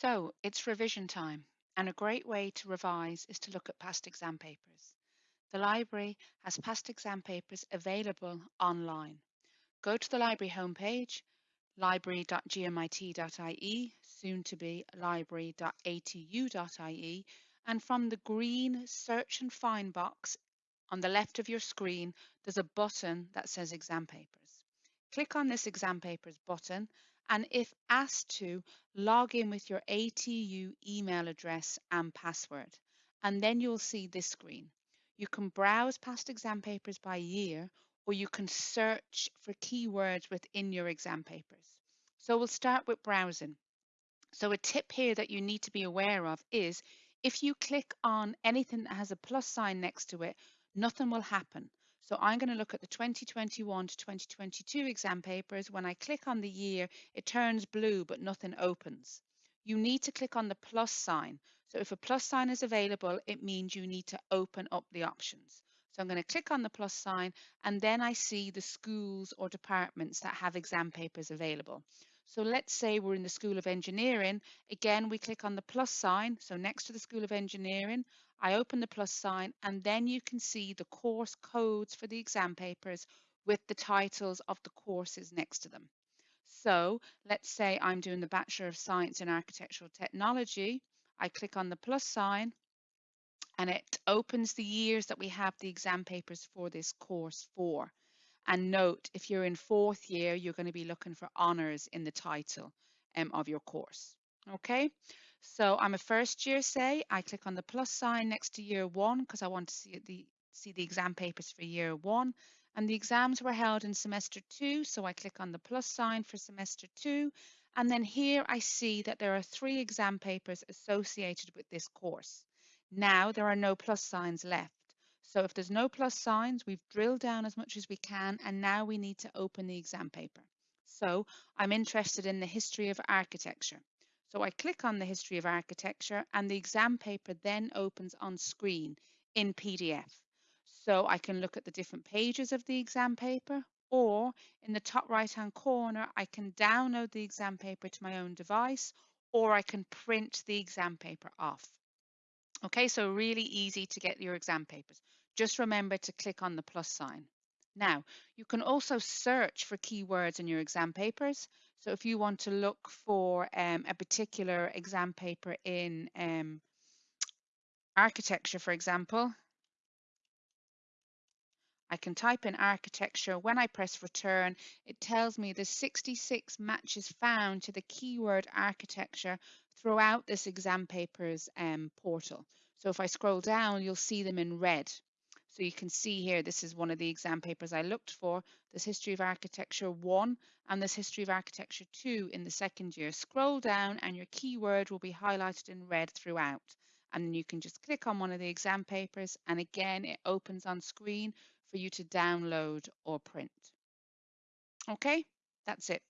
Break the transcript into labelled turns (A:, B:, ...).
A: So it's revision time, and a great way to revise is to look at past exam papers. The library has past exam papers available online. Go to the library homepage, library.gmit.ie, soon to be library.atu.ie, and from the green search and find box on the left of your screen, there's a button that says exam papers. Click on this exam papers button and if asked to, log in with your ATU email address and password, and then you'll see this screen. You can browse past exam papers by year, or you can search for keywords within your exam papers. So we'll start with browsing. So a tip here that you need to be aware of is if you click on anything that has a plus sign next to it, nothing will happen. So I'm going to look at the 2021 to 2022 exam papers. When I click on the year, it turns blue, but nothing opens. You need to click on the plus sign. So if a plus sign is available, it means you need to open up the options. So I'm going to click on the plus sign and then I see the schools or departments that have exam papers available. So let's say we're in the School of Engineering. Again, we click on the plus sign. So next to the School of Engineering, I open the plus sign and then you can see the course codes for the exam papers with the titles of the courses next to them. So let's say I'm doing the Bachelor of Science in Architectural Technology. I click on the plus sign and it opens the years that we have the exam papers for this course for. And note, if you're in fourth year, you're going to be looking for honours in the title um, of your course. Okay, so I'm a first year, say, I click on the plus sign next to year one because I want to see the, see the exam papers for year one. And the exams were held in semester two, so I click on the plus sign for semester two. And then here I see that there are three exam papers associated with this course. Now there are no plus signs left. So if there's no plus signs, we've drilled down as much as we can, and now we need to open the exam paper. So I'm interested in the history of architecture. So I click on the history of architecture and the exam paper then opens on screen in PDF. So I can look at the different pages of the exam paper or in the top right hand corner, I can download the exam paper to my own device or I can print the exam paper off. Okay, so really easy to get your exam papers. Just remember to click on the plus sign. Now, you can also search for keywords in your exam papers. So if you want to look for um, a particular exam paper in um, architecture, for example, I can type in architecture. When I press return, it tells me the 66 matches found to the keyword architecture throughout this exam papers um, portal. So if I scroll down, you'll see them in red. So you can see here, this is one of the exam papers I looked for. There's History of Architecture 1 and there's History of Architecture 2 in the second year. Scroll down and your keyword will be highlighted in red throughout. And then you can just click on one of the exam papers and again, it opens on screen for you to download or print. Okay, that's it.